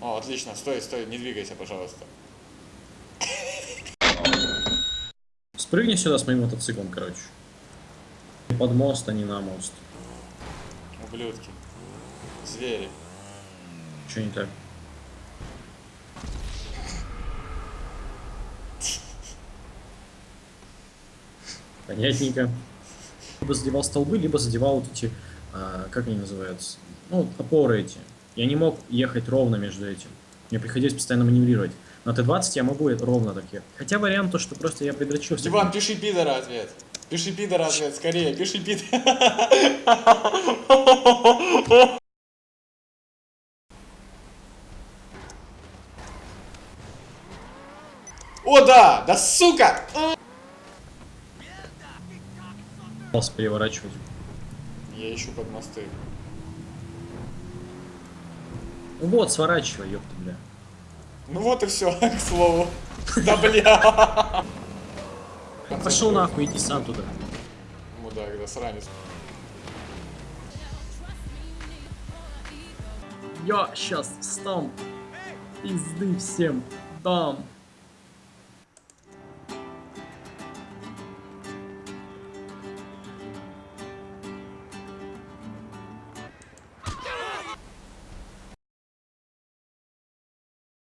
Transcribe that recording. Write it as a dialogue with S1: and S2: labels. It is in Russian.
S1: О, отлично, стой, стой, не двигайся, пожалуйста.
S2: Спрыгни сюда с моим мотоциклом, короче. Под мост, а не на мост.
S1: Ублюдки. Звери.
S2: Че не так? Понятненько. Либо задевал столбы, либо задевал вот эти, а, как они называются, ну, опоры эти. Я не мог ехать ровно между этим. Мне приходилось постоянно маневрировать. На Т-20 я могу ровно так ехать. Хотя вариант то, что просто я предрочился.
S1: Иван, пиши пидора ответ. Пиши пидора ответ, скорее, пиши пидора. О, да! Да сука!
S2: Пытался переворачивать.
S1: Я ищу под мосты.
S2: Ну вот, сворачивай, ёпта, бля.
S1: Ну вот и все, к слову. Да бля.
S2: Пошел нахуй, иди сам туда.
S1: Мудак, да сранец.
S2: Я сейчас стам пизды всем дам.